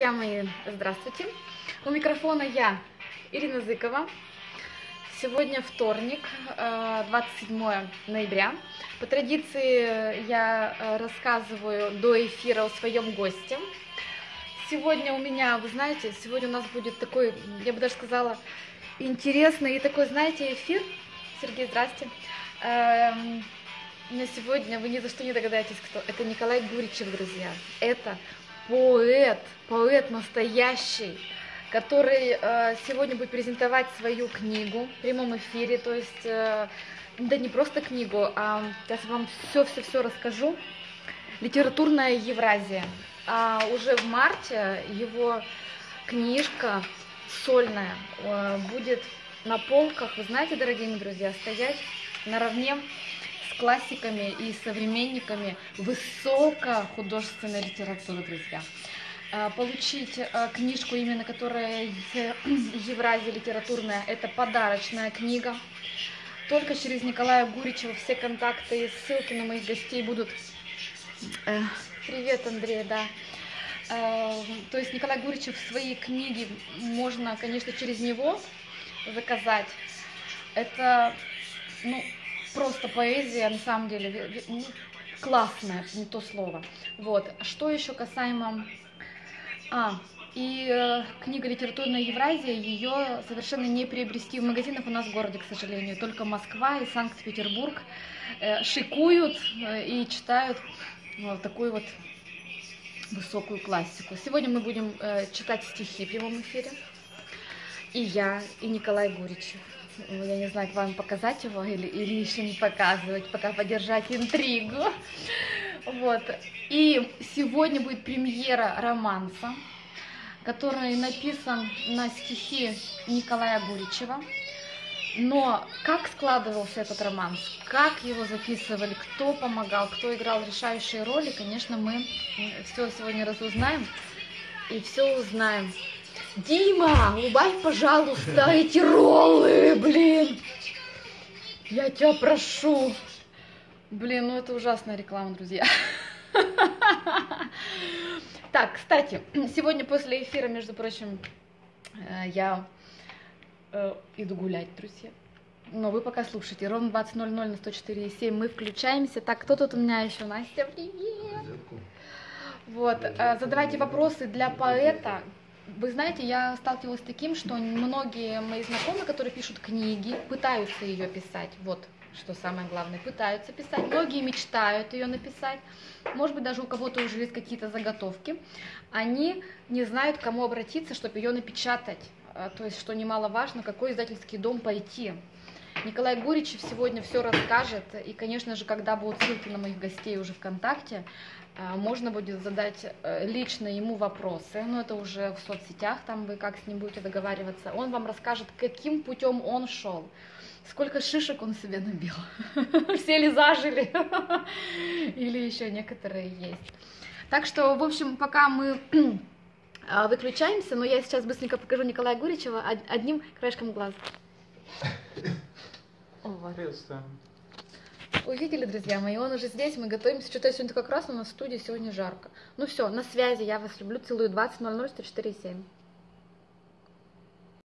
Друзья мои, здравствуйте. У микрофона я, Ирина Зыкова. Сегодня вторник, э, 27 ноября. По традиции я э, рассказываю до эфира о своем госте. Сегодня у меня, вы знаете, сегодня у нас будет такой, я бы даже сказала, интересный и такой, знаете, эфир. Сергей, здрасте. Эм, на сегодня вы ни за что не догадаетесь, кто. Это Николай Гуричев, друзья. Это поэт, поэт настоящий, который э, сегодня будет презентовать свою книгу в прямом эфире, то есть, э, да не просто книгу, а сейчас вам все-все-все расскажу. Литературная Евразия. А уже в марте его книжка сольная э, будет на полках, вы знаете, дорогие друзья, стоять наравне классиками и современниками высокохудожественной литературы, друзья. А, получить а, книжку, именно которая Евразия литературная, это подарочная книга. Только через Николая Гуричева все контакты и ссылки на моих гостей будут. Э, привет, Андрей, да. Э, то есть Николай Гуричев свои книги можно, конечно, через него заказать. Это, ну, просто поэзия, на самом деле, ну, классная, не то слово. Вот. Что еще касаемо... А, и э, книга «Литературная Евразия», ее совершенно не приобрести в магазинах у нас в городе, к сожалению. Только Москва и Санкт-Петербург э, шикуют э, и читают вот такую вот высокую классику. Сегодня мы будем э, читать стихи в прямом эфире. И я, и Николай Гуричев. Ну, я не знаю, вам показать его или, или еще не показывать, пока подержать интригу. Вот. И сегодня будет премьера романса, который написан на стихи Николая Гуричева. Но как складывался этот романс, как его записывали, кто помогал, кто играл решающие роли, конечно, мы все сегодня разузнаем и все узнаем. Дима, убавь, пожалуйста, эти роллы, блин. Я тебя прошу. Блин, ну это ужасная реклама, друзья. Так, кстати, сегодня после эфира, между прочим, э, я э, иду гулять, друзья. Но вы пока слушайте. Ровно 20.00 на 104.7 мы включаемся. Так, кто тут у меня еще? Настя, привет! Вот, э, задавайте вопросы для поэта, вы знаете, я сталкивалась с таким, что многие мои знакомые, которые пишут книги, пытаются ее писать. Вот что самое главное, пытаются писать. Многие мечтают ее написать. Может быть, даже у кого-то уже есть какие-то заготовки. Они не знают, к кому обратиться, чтобы ее напечатать. А, то есть, что немаловажно, какой издательский дом пойти. Николай Гуричев сегодня все расскажет. И, конечно же, когда будут ссылки на моих гостей уже ВКонтакте, а, можно будет задать э, лично ему вопросы, но это уже в соцсетях, там вы как с ним будете договариваться. Он вам расскажет, каким путем он шел, сколько шишек он себе набил, все ли зажили, или еще некоторые есть. Так что, в общем, пока мы а, выключаемся, но я сейчас быстренько покажу Николая Гуричева одним краешком глаза. Приветствую. Увидели, друзья мои, он уже здесь, мы готовимся. Что-то сегодня как раз у нас в студии сегодня жарко. Ну все, на связи, я вас люблю, целую 20.00, 104.7.